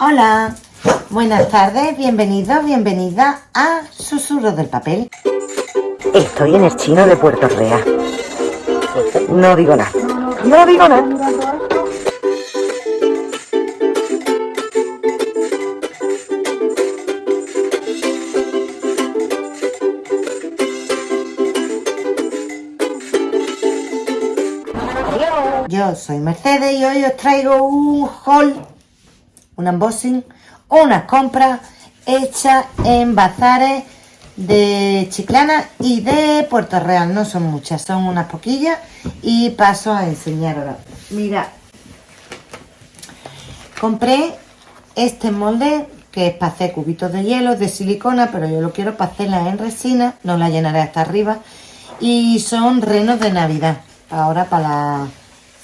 Hola, buenas tardes, bienvenidos, bienvenida a Susurros del Papel. Estoy en el chino de Puerto Real. No digo nada. No digo nada. Yo soy Mercedes y hoy os traigo un haul, un unboxing, unas compras hechas en bazares de Chiclana y de Puerto Real. No son muchas, son unas poquillas y paso a enseñar ahora. Mira, compré este molde que es para hacer cubitos de hielo de silicona, pero yo lo quiero para hacerla en resina, no la llenaré hasta arriba. Y son renos de Navidad, ahora para las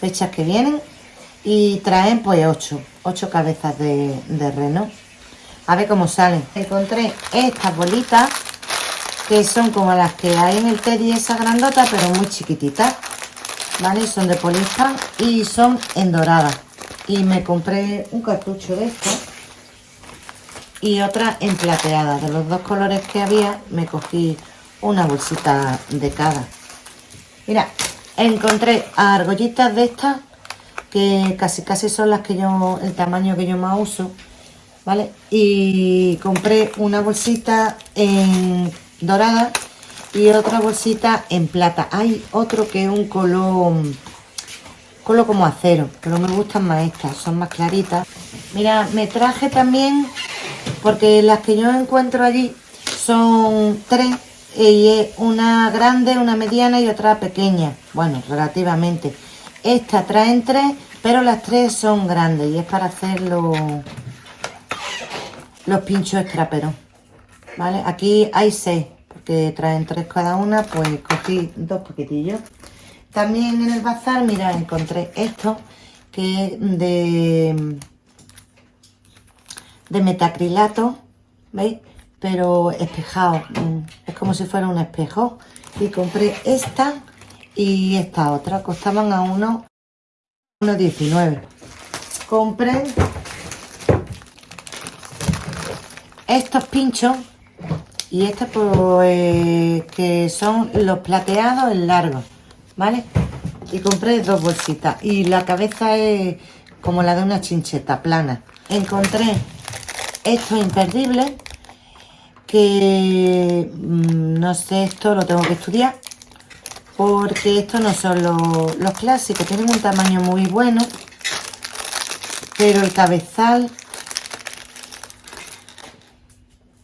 fechas que vienen. Y traen pues 8, 8 cabezas de, de reno. A ver cómo salen. Encontré estas bolitas que son como las que hay en el Teddy esa grandota, pero muy chiquititas, ¿vale? Son de poliéster y son en dorada. Y me compré un cartucho de esto y otra en plateada. De los dos colores que había, me cogí una bolsita de cada. Mira, encontré argollitas de estas, que casi casi son las que yo, el tamaño que yo más uso, ¿vale? Y compré una bolsita en dorada y otra bolsita en plata. Hay otro que es un color, color como acero, pero me gustan más estas, son más claritas. Mira, me traje también, porque las que yo encuentro allí son tres, y es una grande, una mediana y otra pequeña. Bueno, relativamente. Esta traen tres, pero las tres son grandes y es para hacer los, los pinchos extraperos. ¿vale? Aquí hay seis, porque traen tres cada una, pues cogí dos paquetillos. También en el bazar, mira, encontré esto, que es de, de metacrilato, ¿veis? Pero espejado, mm, es como si fuera un espejo. Y compré esta y esta otra, costaban a uno 1,19. Compré estos pinchos y estos pues que son los plateados en largo, ¿vale? Y compré dos bolsitas y la cabeza es como la de una chincheta plana. Encontré estos imperdibles que mmm, no sé, esto lo tengo que estudiar porque estos no son los, clásicos, tienen un tamaño muy bueno pero el cabezal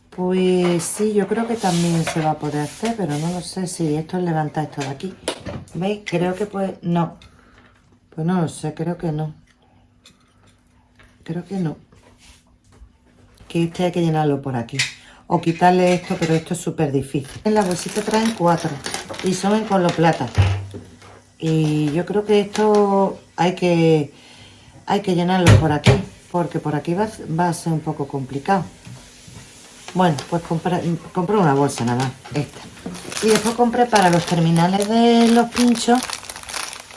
Pues sí, yo creo que también se va a poder hacer, pero no lo sé si esto es levantar esto de aquí. ¿Veis? Creo que pues... No. Pues no lo sé, creo que no. Creo que no. Que este hay que llenarlo por aquí. O quitarle esto, pero esto es súper difícil. En la bolsita traen cuatro. Y son en color plata. Y yo creo que esto hay que... Hay que llenarlo por aquí. Porque por aquí va, va a ser un poco complicado. Bueno, pues compré, una bolsa nada más, esta. Y después compré para los terminales de los pinchos,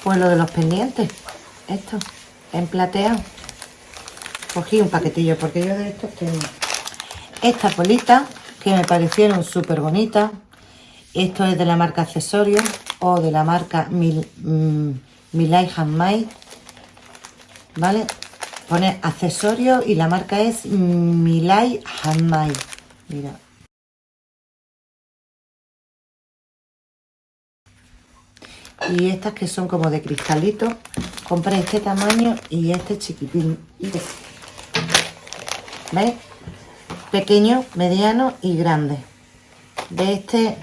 pues lo de los pendientes. Esto, en plateado. Cogí un paquetillo porque yo de estos tengo. Estas bolitas que me parecieron súper bonitas. Esto es de la marca Accesorios o de la marca Mil, mm, Milay Handmade. ¿Vale? Pone accesorios y la marca es Milay Handmade. Mira. Y estas que son como de cristalito. Compré este tamaño y este chiquitín. ¿Veis? Pequeño, mediano y grande. De este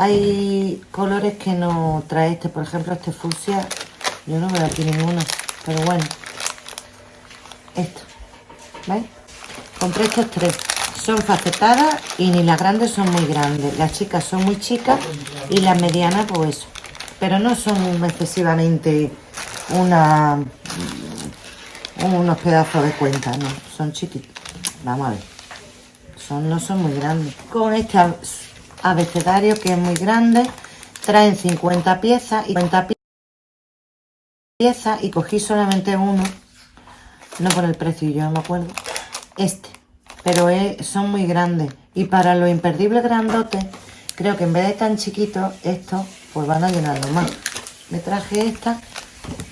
hay colores que no trae este. Por ejemplo, este fucsia. Yo no veo aquí ninguno. Pero bueno. Esto. ¿Veis? Compré estos tres son facetadas y ni las grandes son muy grandes. Las chicas son muy chicas y las medianas pues eso. Pero no son excesivamente una, unos pedazos de cuenta, no. Son chiquitos. Vamos a ver. Son, no son muy grandes. Con este abecedario que es muy grande, traen 50 piezas y 50 piezas y cogí solamente uno no por el precio, yo no me acuerdo. Este, pero son muy grandes. Y para los imperdibles grandotes, creo que en vez de tan chiquitos, estos pues van a llenarlo más. Me traje estas,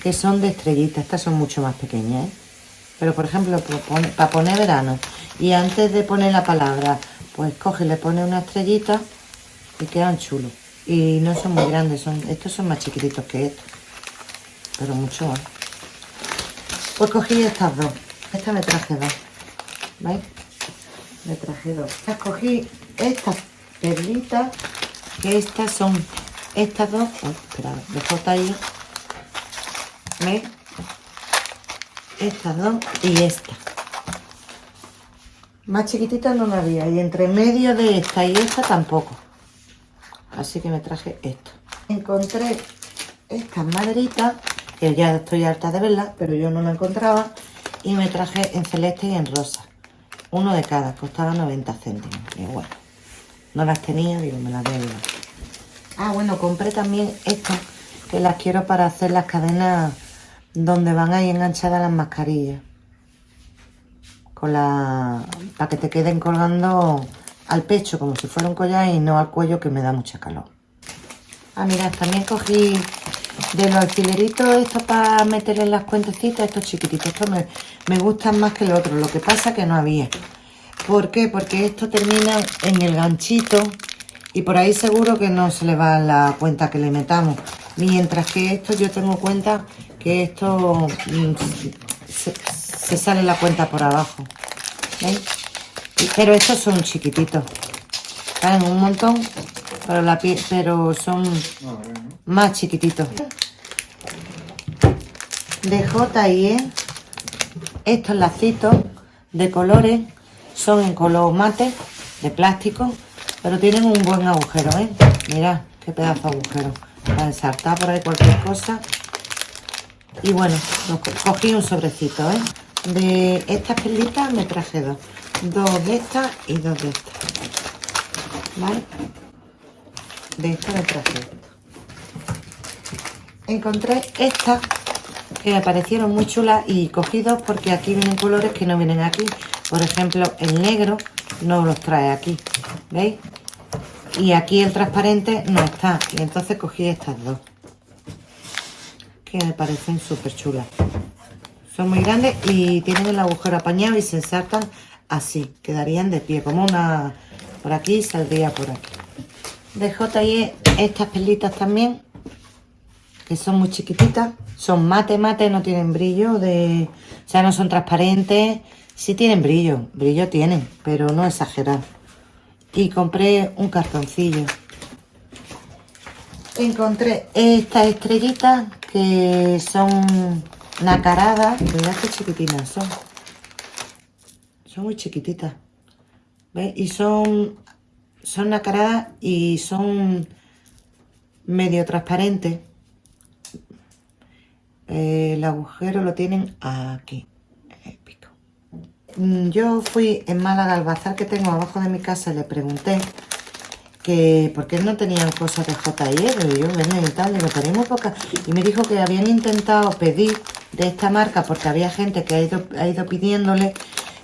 que son de estrellitas. Estas son mucho más pequeñas, ¿eh? Pero, por ejemplo, para poner verano. Y antes de poner la palabra, pues coge y le pone una estrellita y quedan chulos. Y no son muy grandes, son estos son más chiquititos que estos. Pero mucho más. Pues cogí estas dos. Esta me traje dos. ¿Veis? Me traje dos. Cogí estas perlitas, que estas son estas dos. Oh, espera, dejo ahí. ¿Veis? Estas dos y esta. Más chiquititas no la había. Y entre medio de esta y esta tampoco. Así que me traje esto. Encontré estas maderitas, que ya estoy harta de verlas, pero yo no la encontraba. Y me traje en celeste y en rosa. Uno de cada, costaba 90 céntimos. Y bueno, no las tenía, digo, me las voy Ah, bueno, compré también estas, que las quiero para hacer las cadenas donde van ahí enganchadas las mascarillas. Con la... para que te queden colgando al pecho como si fuera un collar y no al cuello que me da mucha calor. Ah, mira, también cogí de los alfileritos estos para meter en las cuentecitas, estos chiquititos. Estos me, me gustan más que el otro, lo que pasa que no había. ¿Por qué? Porque esto termina en el ganchito y por ahí seguro que no se le va la cuenta que le metamos. Mientras que esto yo tengo cuenta que esto mm, se, se sale la cuenta por abajo. ¿Veis? Pero estos son chiquititos. Caen un montón, pero, son más chiquititos. De J&E, estos lacitos de colores son en color mate, de plástico, pero tienen un buen agujero, ¿eh? Mirad qué pedazo de agujero. Para ensartar por ahí cualquier cosa. Y bueno, cogí un sobrecito, ¿eh? De estas perlitas me traje dos dos de estas y dos de estas ¿vale? de esta me traje esto. Encontré estas que me parecieron muy chulas y cogí dos porque aquí vienen colores que no vienen aquí. Por ejemplo el negro no los trae aquí ¿veis? y aquí el transparente no está. Y entonces cogí estas dos que me parecen súper chulas. Son muy grandes y tienen el agujero apañado y se ensartan así, quedarían de pie, como una por aquí saldría por aquí. De J&E estas perlitas también, que son muy chiquititas, son mate mate, no tienen brillo, de, o sea, no son transparentes, sí tienen brillo, brillo tienen, pero no exagerado. Y compré un cartoncillo. Encontré estas estrellitas que son nacaradas, mirad qué chiquitinas son son muy chiquititas. ¿Veis? Y son, son nacaradas y son medio transparentes. Eh, el agujero lo tienen aquí. Mm, yo fui en Málaga al bazar que tengo abajo de mi casa y le pregunté que por qué no tenían cosas de J&E, pero yo venía y tal, digo, tenemos pocas. Y me dijo que habían intentado pedir de esta marca porque había gente que ha ido, ha ido pidiéndole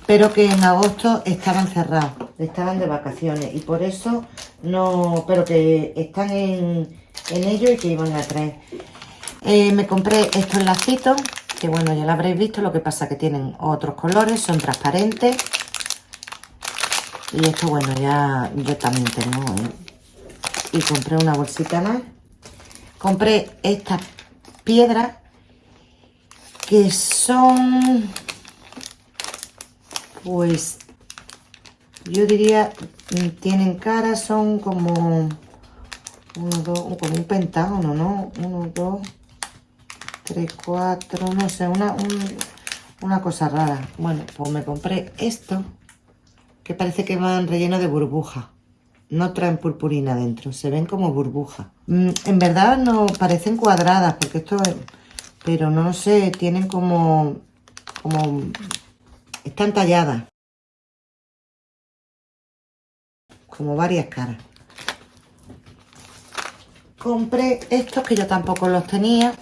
pero que en agosto estaban cerrados, estaban de vacaciones y por eso no, pero que están en, ello y que iban a traer. Eh, me compré estos lacitos, que bueno, ya lo habréis visto, lo que pasa que tienen otros colores, son transparentes. Y esto, bueno, ya yo también tengo, ¿eh? Y compré una bolsita más. Compré estas piedras que son pues yo diría, mm, tienen cara, son como, uno, dos, como un pentágono, ¿no? Uno, dos, tres, cuatro, no sé, una, una cosa rara. Bueno, pues me compré esto, que parece que van relleno de burbuja. No traen purpurina dentro, se ven como burbuja. Mm, en verdad no parecen cuadradas, porque esto es... Pero no sé, tienen como... como están talladas. Como varias caras. Compré estos que yo tampoco los tenía.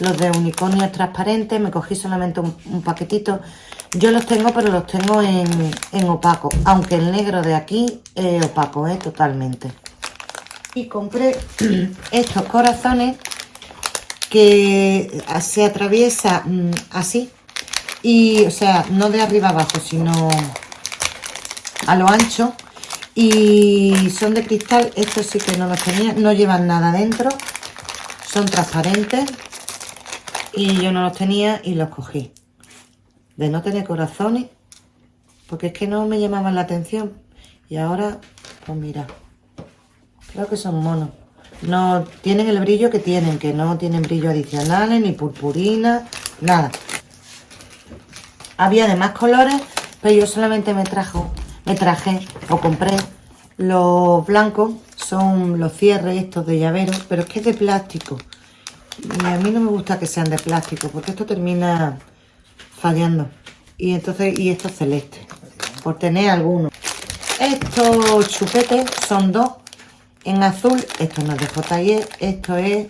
los de unicornio transparentes, me cogí solamente un, paquetito. Yo los tengo, pero los tengo en, opaco, aunque el negro de aquí es opaco, ¿eh? totalmente. Y compré estos corazones que se atraviesa mm, así, y o sea, no de arriba abajo, sino a lo ancho, y son de cristal, estos sí que no los tenía, no llevan nada dentro, son transparentes, y yo no los tenía y los cogí. De no tener corazones, porque es que no me llamaban la atención. Y ahora, pues mira, creo que son monos. No tienen el brillo que tienen, que no tienen brillo adicionales, ni purpurina, nada. Había de más colores, pero yo solamente me trajo, me traje o compré los blancos, son los cierres estos de llavero, pero es que es de plástico. Y a mí no me gusta que sean de plástico, porque esto termina fallando. Y entonces, y esto es celeste, por tener algunos. Estos chupetes son dos en azul. Esto no es de JE, esto es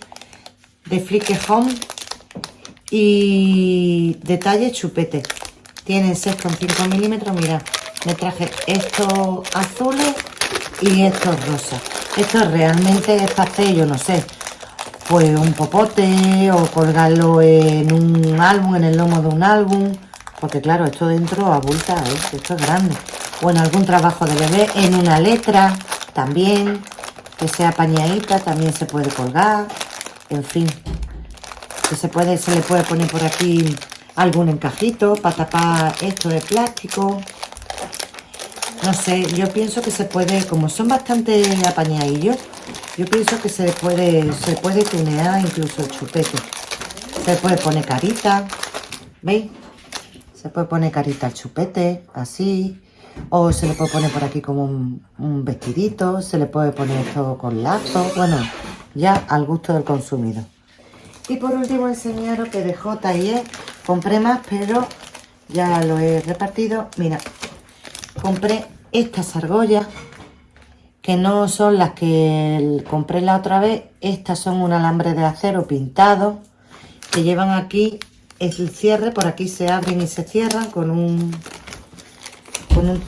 de Flick Home y detalle chupete. Tienen 6,5 milímetros. Mira, me traje estos azules y estos rosas. Esto realmente es hacer, yo no sé, pues un popote o colgarlo en un álbum, en el lomo de un álbum. Porque claro, esto dentro abulta, ¿eh? esto es grande. O en algún trabajo de bebé, en una letra también, que sea pañadita, también se puede colgar. En fin, que se, puede, se le puede poner por aquí algún encajito para tapar esto de plástico. No sé, yo pienso que se puede, como son bastante apañadillos, yo pienso que se puede, se puede tunear incluso el chupete. Se puede poner carita, ¿veis? Se puede poner carita al chupete, así. O se le puede poner por aquí como un, vestidito. Se le puede poner todo con lazo. Bueno, ya al gusto del consumidor. Y por último enseñaros que de J&E compré más, pero ya lo he repartido. Mira, compré estas argollas que no son las que compré la otra vez. Estas son un alambre de acero pintado que llevan aquí el cierre. Por aquí se abren y se cierran con un... Con un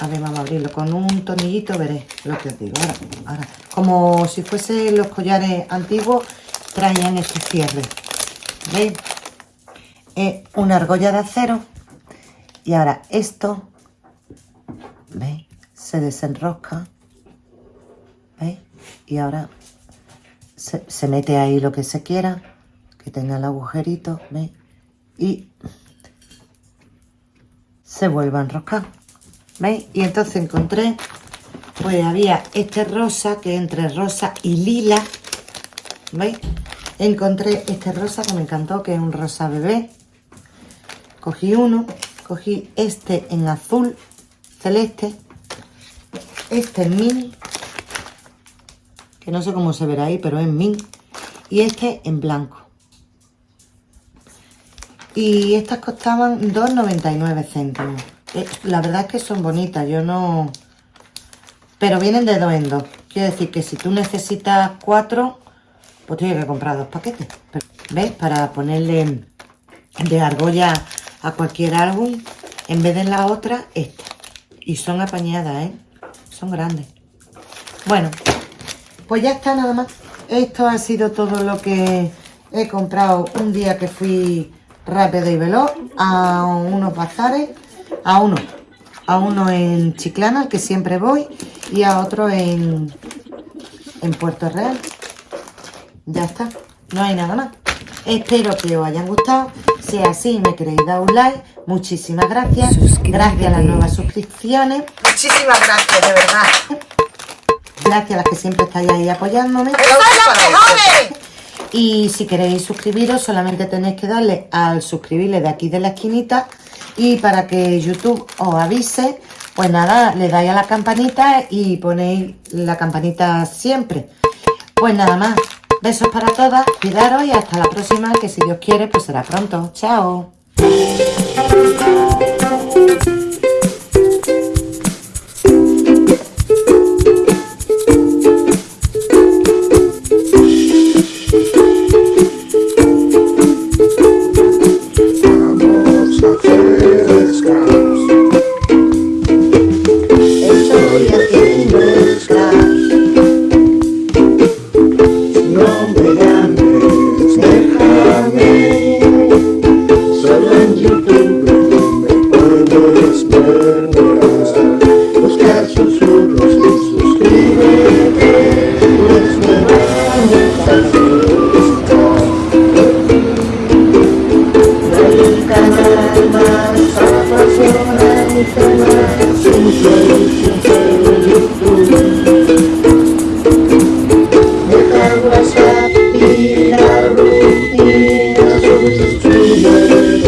a ver, vamos a abrirlo. Con un tornillito veré lo que os digo. Ahora, Como si fuese los collares antiguos, traían este cierre. ¿Veis? Es una argolla de acero. Y ahora esto, ¿veis? Se desenrosca ¿Veis? Y ahora se, mete ahí lo que se quiera, que tenga el agujerito, ¿veis? Y se vuelve a enroscar, ¿veis? Y entonces encontré, pues había este rosa, que entre rosa y lila, ¿veis? Encontré este rosa que me encantó, que es un rosa bebé. Cogí uno, cogí este en azul celeste, este en mini que no sé cómo se verá ahí, pero es mint. Y este en blanco. Y estas costaban 2,99 céntimos. Eh, la verdad es que son bonitas, yo no... Pero vienen de dos en dos. Quiere decir que si tú necesitas cuatro, pues tienes que comprar dos paquetes. ¿Ves? Para ponerle de argolla a cualquier álbum, en vez de la otra, esta. Y son apañadas, ¿eh? Son grandes. Bueno, pues ya está nada más. Esto ha sido todo lo que he comprado un día que fui rápido y veloz a unos bazares, a uno, a uno en Chiclana, que siempre voy, y a otro en, en Puerto Real. Ya está, no hay nada más. Espero que os hayan gustado. Si es así, me queréis dar un like. Muchísimas gracias. Gracias a las nuevas suscripciones. Muchísimas gracias, de verdad. Gracias a las que siempre estáis ahí apoyándome. Y si queréis suscribiros, solamente tenéis que darle al suscribirle de aquí de la esquinita. Y para que YouTube os avise, pues nada, le dais a la campanita y ponéis la campanita siempre. Pues nada más besos para todas, cuidaros y hasta la próxima, que si Dios quiere, pues será pronto. ¡Chao! dias